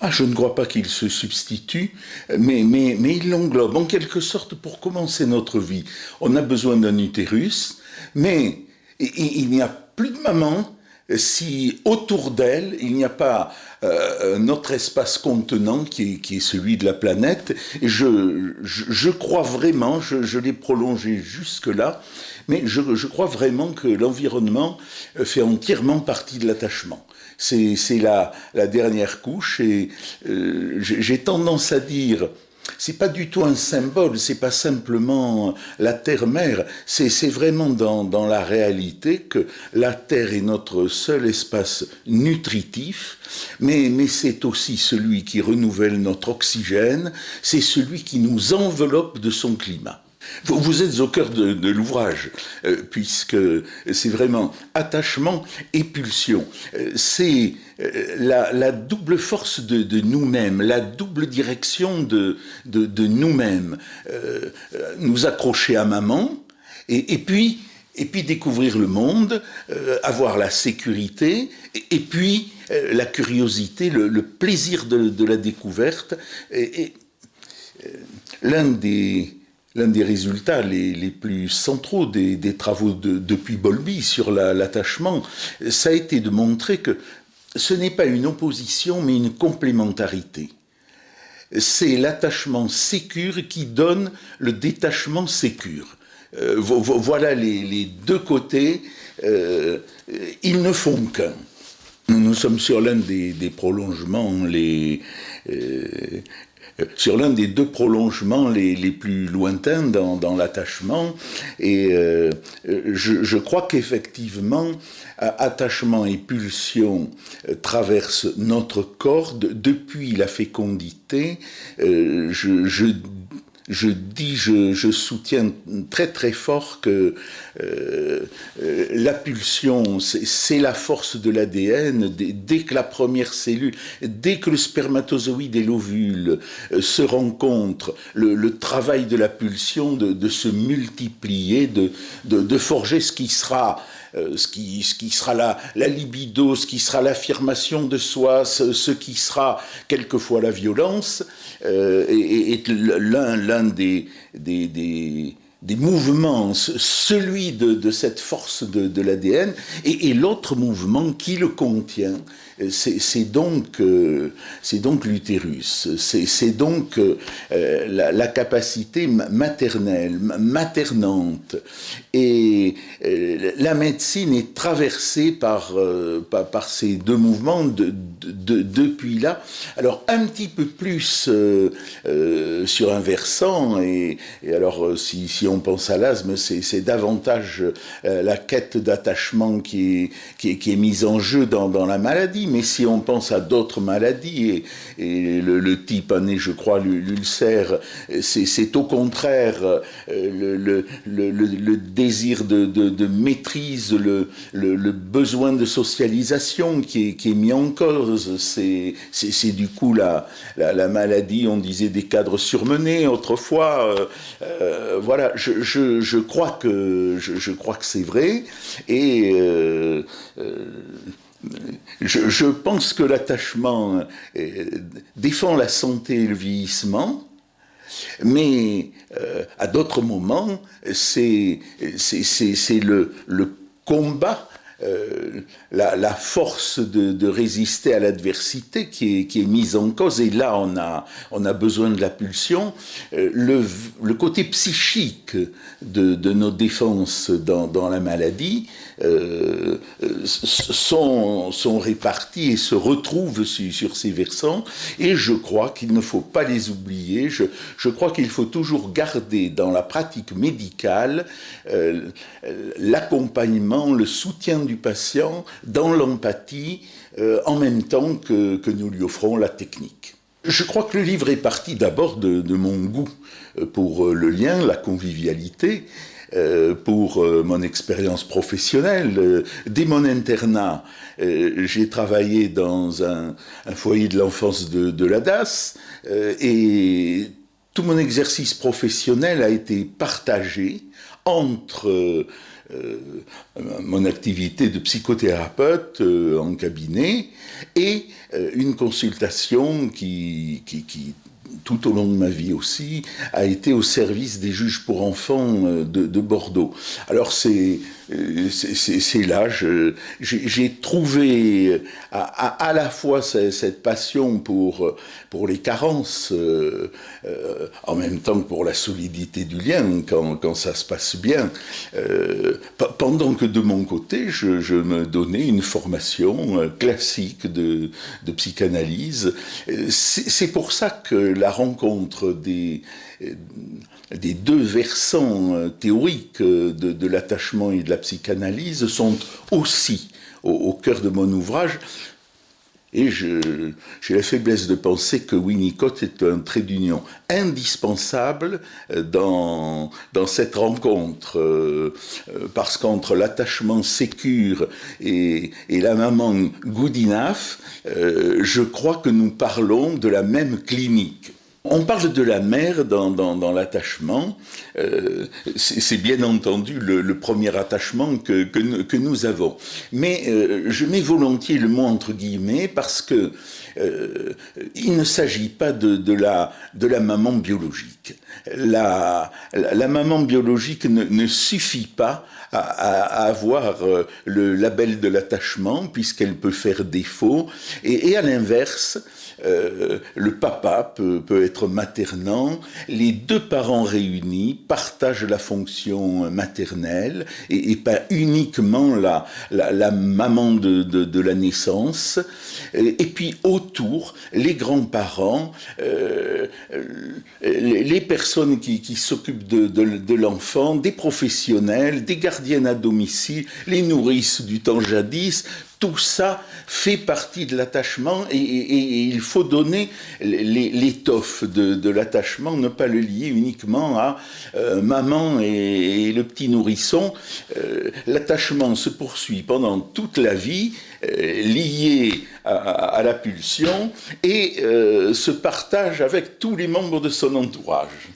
Ah, je ne crois pas qu'il se substitue, mais, mais, mais il l'englobe en quelque sorte pour commencer notre vie. On a besoin d'un utérus, mais il n'y a plus de maman si autour d'elle, il n'y a pas euh, notre espace contenant qui est, celui de la planète. Je, je, crois vraiment, je, l'ai prolongé jusque-là, mais je, crois vraiment que l'environnement fait entièrement partie de l'attachement. C'est la, la, dernière couche et euh, j'ai tendance à dire c'est pas du tout un symbole, c'est pas simplement la terre-mère, c'est vraiment dans, dans, la réalité que la terre est notre seul espace nutritif, mais, mais c'est aussi celui qui renouvelle notre oxygène, c'est celui qui nous enveloppe de son climat. Vous, êtes au cœur de, l'ouvrage, euh, puisque c'est vraiment attachement et pulsion. Euh, c'est euh, la, double force de, nous-mêmes, la double direction de, nous-mêmes. nous accrocher à maman, et, puis découvrir le monde, avoir la sécurité, et, puis la curiosité, le, plaisir de, la découverte. et l'un des, l'un des résultats les, plus centraux des, travaux de, depuis Bolby sur l'attachement, ça a été de montrer que ce n'est pas une opposition, mais une complémentarité. C'est l'attachement sécure qui donne le détachement sécure. Euh, voilà les, deux côtés, euh, ils ne font qu'un. Nous sommes sur l'un des, prolongements les, euh, sur l'un des deux prolongements les, plus lointains dans, l'attachement. Et euh, je, crois qu'effectivement, attachement et pulsion euh, traversent notre corps depuis la fécondité. Euh, je dis, je, soutiens très très fort que euh, euh, la pulsion, c'est la force de l'ADN. Dès, que la première cellule, dès que le spermatozoïde et l'ovule euh, se rencontrent, le, travail de la pulsion de, se multiplier, de, forger ce qui sera euh, ce, qui, sera la, libido, ce qui sera l'affirmation de soi, ce, qui sera quelquefois la violence, euh, est, l'un des, des, des des mouvements, celui de, cette force de, l'ADN, et, l'autre mouvement qui le contient, c'est donc, euh, donc l'utérus, c'est donc euh, la, capacité maternelle, maternante. Et euh, la médecine est traversée par, par, ces deux mouvements depuis là. Alors un petit peu plus sur un versant, et, alors si, si on pense à l'asthme, c'est davantage la quête d'attachement qui est, est, mise en jeu dans, la maladie mais si on pense à d'autres maladies, et, le, type anné, je crois, l'ulcère, c'est au contraire euh, le, désir de, maîtrise, le, besoin de socialisation qui est, mis en cause. C'est du coup la, la, maladie, on disait des cadres surmenés autrefois. Euh, euh, voilà, je, crois que je, crois que c'est vrai. Et je, pense que l'attachement euh, défend la santé et le vieillissement, mais euh, à d'autres moments, c'est le, le combat euh, la, force de, résister à l'adversité qui est, mise en cause. Et là, on a, on a besoin de la pulsion. Euh, le, côté psychique de, nos défenses dans, la maladie euh, sont, répartis et se retrouvent sur, ces versants. Et je crois qu'il ne faut pas les oublier. Je, je crois qu'il faut toujours garder dans la pratique médicale l'accompagnement, le soutien du patient dans l'empathie euh, en même temps que, nous lui offrons la technique. Je crois que le livre est parti d'abord de, mon goût euh, pour euh, le lien, la convivialité, pour mon expérience professionnelle. Dès mon internat, j'ai travaillé dans un, foyer de l'enfance de, de la DAS et tout mon exercice professionnel a été partagé entre mon activité de psychothérapeute en cabinet et une consultation qui tout au long de ma vie aussi, a été au service des juges pour enfants euh, de, Bordeaux. Alors c'est euh, là, j'ai trouvé à, à, la fois cette passion pour, pour les carences, euh, en même temps que pour la solidité du lien, quand, quand ça se passe bien, pendant que de mon côté, je, je, me donnais une formation classique de, de psychanalyse. C'est pour ça que la rencontre des, des deux versants euh, théoriques euh, de, l'attachement et de la psychanalyse sont aussi au, cœur de mon ouvrage. Et j'ai la faiblesse de penser que Winnicott est un trait d'union indispensable euh, dans, cette rencontre, parce qu'entre l'attachement sécure et, et, la maman good enough, je crois que nous parlons de la même clinique. On parle de la mère dans, l'attachement. Euh, c'est bien entendu le, premier attachement que, nous avons. Mais euh, je mets volontiers le mot entre guillemets parce que euh, il ne s'agit pas de, la, maman biologique. La, maman biologique ne, suffit pas à, avoir le label de l'attachement puisqu'elle peut faire défaut. et à l'inverse, euh, le papa peut, être maternant, les deux parents réunis partagent la fonction maternelle et, pas uniquement la, la, maman de, la naissance. Et, puis autour, les grands-parents, euh, les, personnes qui, s'occupent de, de l'enfant, des professionnels, des gardiennes à domicile, les nourrices du temps jadis, tout ça fait partie de l'attachement et, il faut donner l'étoffe de, l'attachement, ne pas le lier uniquement à euh, maman et, le petit nourrisson. Euh, l'attachement se poursuit pendant toute la vie, euh, lié à, la pulsion et se partage avec tous les membres de son entourage.